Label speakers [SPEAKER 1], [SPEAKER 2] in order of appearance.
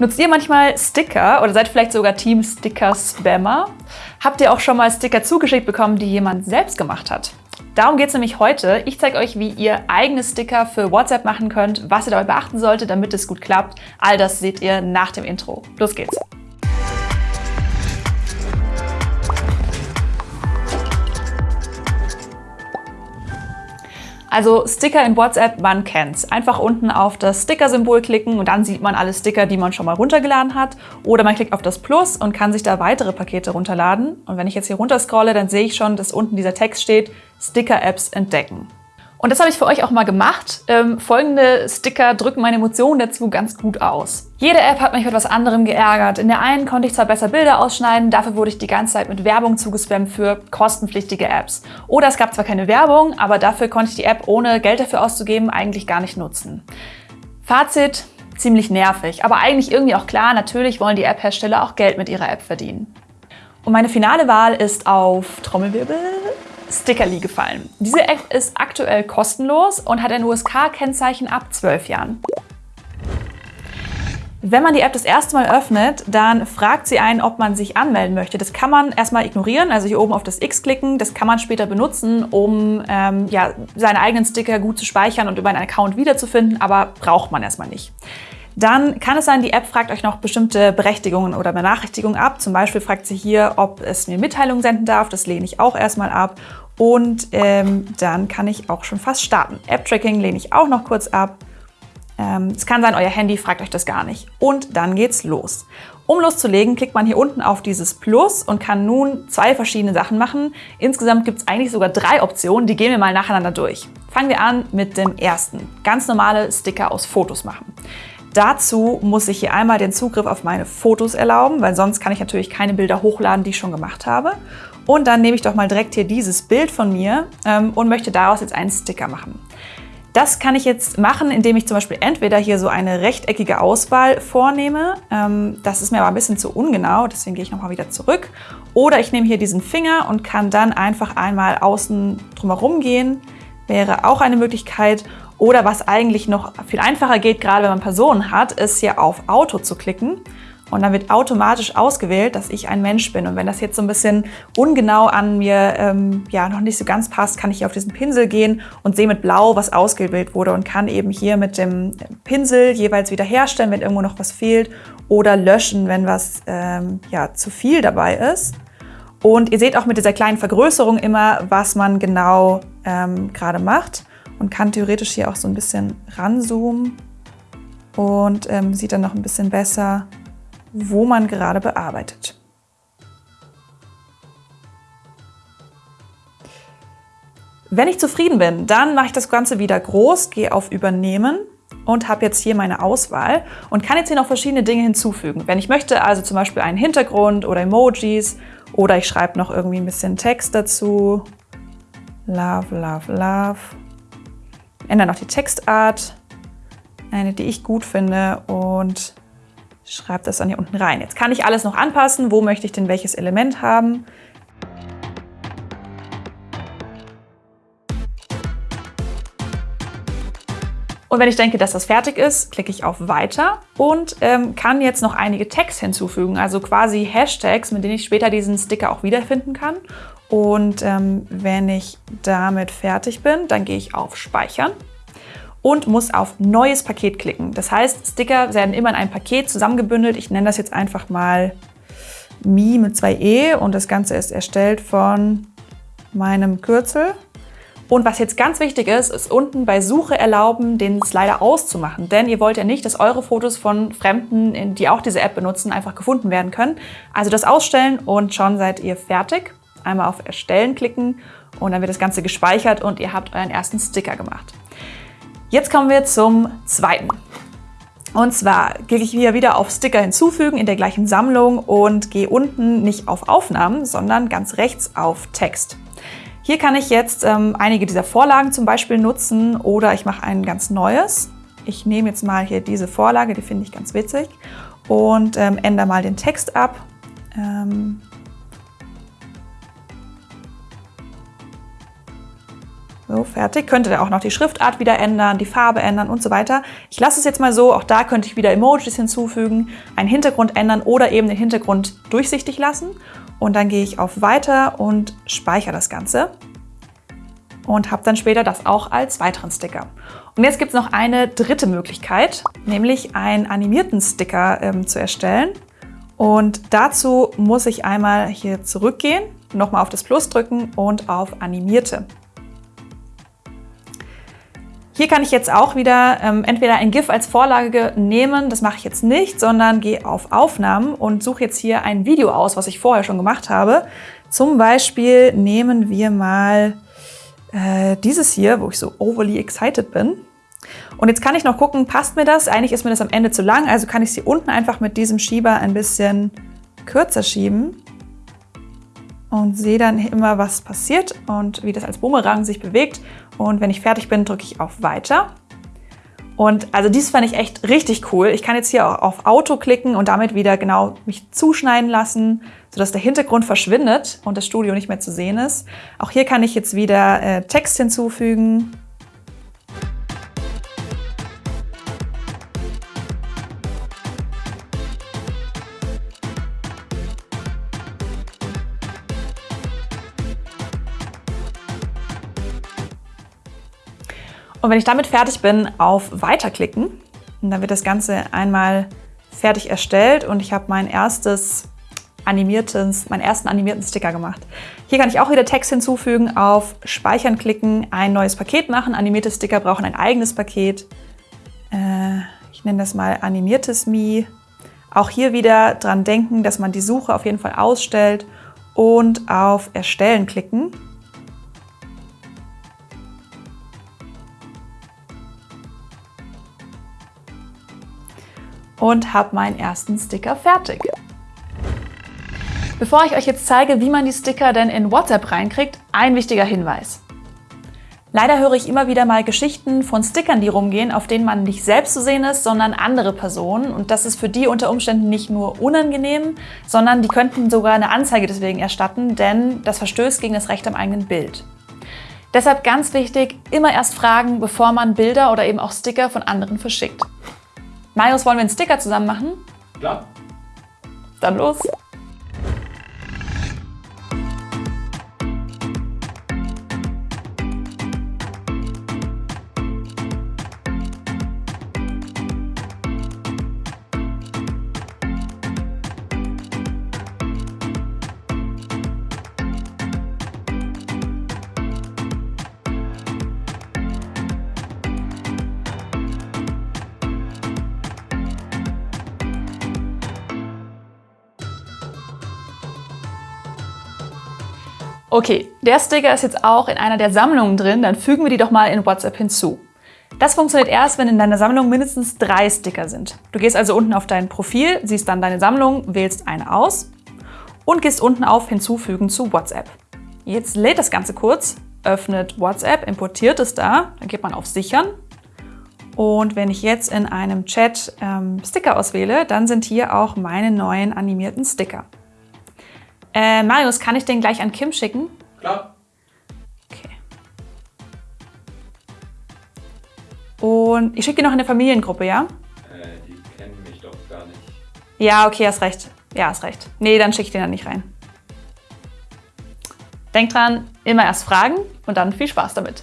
[SPEAKER 1] Nutzt ihr manchmal Sticker oder seid vielleicht sogar Team Sticker-Spammer? Habt ihr auch schon mal Sticker zugeschickt bekommen, die jemand selbst gemacht hat? Darum geht es nämlich heute. Ich zeige euch, wie ihr eigene Sticker für WhatsApp machen könnt, was ihr dabei beachten solltet, damit es gut klappt. All das seht ihr nach dem Intro. Los geht's! Also Sticker in WhatsApp, man kennt's. Einfach unten auf das Sticker-Symbol klicken und dann sieht man alle Sticker, die man schon mal runtergeladen hat. Oder man klickt auf das Plus und kann sich da weitere Pakete runterladen. Und wenn ich jetzt hier runter scrolle, dann sehe ich schon, dass unten dieser Text steht, Sticker-Apps entdecken. Und das habe ich für euch auch mal gemacht. Ähm, folgende Sticker drücken meine Emotionen dazu ganz gut aus. Jede App hat mich mit etwas anderem geärgert. In der einen konnte ich zwar besser Bilder ausschneiden, dafür wurde ich die ganze Zeit mit Werbung zugespammt für kostenpflichtige Apps. Oder es gab zwar keine Werbung, aber dafür konnte ich die App ohne Geld dafür auszugeben eigentlich gar nicht nutzen. Fazit, ziemlich nervig, aber eigentlich irgendwie auch klar, natürlich wollen die App-Hersteller auch Geld mit ihrer App verdienen. Und meine finale Wahl ist auf Trommelwirbel Stickerly gefallen. Diese App ist aktuell kostenlos und hat ein USK-Kennzeichen ab 12 Jahren. Wenn man die App das erste Mal öffnet, dann fragt sie einen, ob man sich anmelden möchte. Das kann man erstmal ignorieren, also hier oben auf das X klicken. Das kann man später benutzen, um ähm, ja, seine eigenen Sticker gut zu speichern und über einen Account wiederzufinden, aber braucht man erstmal nicht. Dann kann es sein, die App fragt euch noch bestimmte Berechtigungen oder Benachrichtigungen ab. Zum Beispiel fragt sie hier, ob es mir Mitteilungen senden darf. Das lehne ich auch erstmal ab. Und ähm, dann kann ich auch schon fast starten. App-Tracking lehne ich auch noch kurz ab. Ähm, es kann sein, euer Handy fragt euch das gar nicht. Und dann geht's los. Um loszulegen, klickt man hier unten auf dieses Plus und kann nun zwei verschiedene Sachen machen. Insgesamt gibt es eigentlich sogar drei Optionen, die gehen wir mal nacheinander durch. Fangen wir an mit dem ersten. Ganz normale Sticker aus Fotos machen. Dazu muss ich hier einmal den Zugriff auf meine Fotos erlauben, weil sonst kann ich natürlich keine Bilder hochladen, die ich schon gemacht habe. Und dann nehme ich doch mal direkt hier dieses Bild von mir ähm, und möchte daraus jetzt einen Sticker machen. Das kann ich jetzt machen, indem ich zum Beispiel entweder hier so eine rechteckige Auswahl vornehme. Ähm, das ist mir aber ein bisschen zu ungenau, deswegen gehe ich nochmal wieder zurück. Oder ich nehme hier diesen Finger und kann dann einfach einmal außen drumherum gehen. Wäre auch eine Möglichkeit. Oder was eigentlich noch viel einfacher geht, gerade wenn man Personen hat, ist hier auf Auto zu klicken. Und dann wird automatisch ausgewählt, dass ich ein Mensch bin. Und wenn das jetzt so ein bisschen ungenau an mir ähm, ja, noch nicht so ganz passt, kann ich hier auf diesen Pinsel gehen und sehe mit Blau, was ausgewählt wurde und kann eben hier mit dem Pinsel jeweils wiederherstellen, wenn irgendwo noch was fehlt oder löschen, wenn was ähm, ja, zu viel dabei ist. Und ihr seht auch mit dieser kleinen Vergrößerung immer, was man genau ähm, gerade macht und kann theoretisch hier auch so ein bisschen ranzoomen und ähm, sieht dann noch ein bisschen besser, wo man gerade bearbeitet. Wenn ich zufrieden bin, dann mache ich das Ganze wieder groß, gehe auf Übernehmen und habe jetzt hier meine Auswahl und kann jetzt hier noch verschiedene Dinge hinzufügen. Wenn ich möchte, also zum Beispiel einen Hintergrund oder Emojis oder ich schreibe noch irgendwie ein bisschen Text dazu. Love, love, love ändere noch die Textart, eine, die ich gut finde und schreibe das dann hier unten rein. Jetzt kann ich alles noch anpassen. Wo möchte ich denn welches Element haben? Und wenn ich denke, dass das fertig ist, klicke ich auf Weiter und ähm, kann jetzt noch einige Tags hinzufügen, also quasi Hashtags, mit denen ich später diesen Sticker auch wiederfinden kann. Und ähm, wenn ich damit fertig bin, dann gehe ich auf Speichern und muss auf Neues Paket klicken. Das heißt, Sticker werden immer in ein Paket zusammengebündelt. Ich nenne das jetzt einfach mal Mi mit zwei E und das Ganze ist erstellt von meinem Kürzel. Und was jetzt ganz wichtig ist, ist unten bei Suche erlauben, den Slider auszumachen. Denn ihr wollt ja nicht, dass eure Fotos von Fremden, die auch diese App benutzen, einfach gefunden werden können. Also das ausstellen und schon seid ihr fertig einmal auf Erstellen klicken und dann wird das Ganze gespeichert und ihr habt euren ersten Sticker gemacht. Jetzt kommen wir zum zweiten. Und zwar klicke ich hier wieder auf Sticker hinzufügen in der gleichen Sammlung und gehe unten nicht auf Aufnahmen, sondern ganz rechts auf Text. Hier kann ich jetzt ähm, einige dieser Vorlagen zum Beispiel nutzen oder ich mache ein ganz neues. Ich nehme jetzt mal hier diese Vorlage, die finde ich ganz witzig und ähm, ändere mal den Text ab. Ähm, So, fertig. Könnte ihr auch noch die Schriftart wieder ändern, die Farbe ändern und so weiter. Ich lasse es jetzt mal so. Auch da könnte ich wieder Emojis hinzufügen, einen Hintergrund ändern oder eben den Hintergrund durchsichtig lassen. Und dann gehe ich auf Weiter und speichere das Ganze. Und habe dann später das auch als weiteren Sticker. Und jetzt gibt es noch eine dritte Möglichkeit, nämlich einen animierten Sticker ähm, zu erstellen. Und dazu muss ich einmal hier zurückgehen, nochmal auf das Plus drücken und auf Animierte. Hier kann ich jetzt auch wieder ähm, entweder ein GIF als Vorlage nehmen, das mache ich jetzt nicht, sondern gehe auf Aufnahmen und suche jetzt hier ein Video aus, was ich vorher schon gemacht habe. Zum Beispiel nehmen wir mal äh, dieses hier, wo ich so overly excited bin. Und jetzt kann ich noch gucken, passt mir das? Eigentlich ist mir das am Ende zu lang, also kann ich sie unten einfach mit diesem Schieber ein bisschen kürzer schieben und sehe dann immer, was passiert und wie das als Boomerang sich bewegt. Und wenn ich fertig bin, drücke ich auf Weiter. Und also dies fand ich echt richtig cool. Ich kann jetzt hier auch auf Auto klicken und damit wieder genau mich zuschneiden lassen, sodass der Hintergrund verschwindet und das Studio nicht mehr zu sehen ist. Auch hier kann ich jetzt wieder äh, Text hinzufügen Und wenn ich damit fertig bin, auf Weiterklicken. Und dann wird das Ganze einmal fertig erstellt und ich habe mein erstes animiertes, meinen ersten animierten Sticker gemacht. Hier kann ich auch wieder Text hinzufügen, auf Speichern klicken, ein neues Paket machen. Animierte Sticker brauchen ein eigenes Paket. Äh, ich nenne das mal animiertes Mi. Auch hier wieder dran denken, dass man die Suche auf jeden Fall ausstellt und auf Erstellen klicken. Und habe meinen ersten Sticker fertig. Bevor ich euch jetzt zeige, wie man die Sticker denn in WhatsApp reinkriegt, ein wichtiger Hinweis. Leider höre ich immer wieder mal Geschichten von Stickern, die rumgehen, auf denen man nicht selbst zu sehen ist, sondern andere Personen. Und das ist für die unter Umständen nicht nur unangenehm, sondern die könnten sogar eine Anzeige deswegen erstatten, denn das verstößt gegen das Recht am eigenen Bild. Deshalb ganz wichtig, immer erst fragen, bevor man Bilder oder eben auch Sticker von anderen verschickt. Marius, wollen wir einen Sticker zusammen machen?
[SPEAKER 2] Klar.
[SPEAKER 1] Dann los. Okay, der Sticker ist jetzt auch in einer der Sammlungen drin, dann fügen wir die doch mal in WhatsApp hinzu. Das funktioniert erst, wenn in deiner Sammlung mindestens drei Sticker sind. Du gehst also unten auf dein Profil, siehst dann deine Sammlung, wählst eine aus und gehst unten auf Hinzufügen zu WhatsApp. Jetzt lädt das Ganze kurz, öffnet WhatsApp, importiert es da, dann geht man auf Sichern und wenn ich jetzt in einem Chat ähm, Sticker auswähle, dann sind hier auch meine neuen animierten Sticker. Äh, Marius, kann ich den gleich an Kim schicken?
[SPEAKER 2] Klar.
[SPEAKER 1] Okay. Und ich schicke die noch in der Familiengruppe, ja?
[SPEAKER 2] Äh, die kennen mich doch gar nicht.
[SPEAKER 1] Ja, okay, hast recht. Ja, hast recht. Nee, dann schicke ich den dann nicht rein. Denk dran, immer erst fragen und dann viel Spaß damit.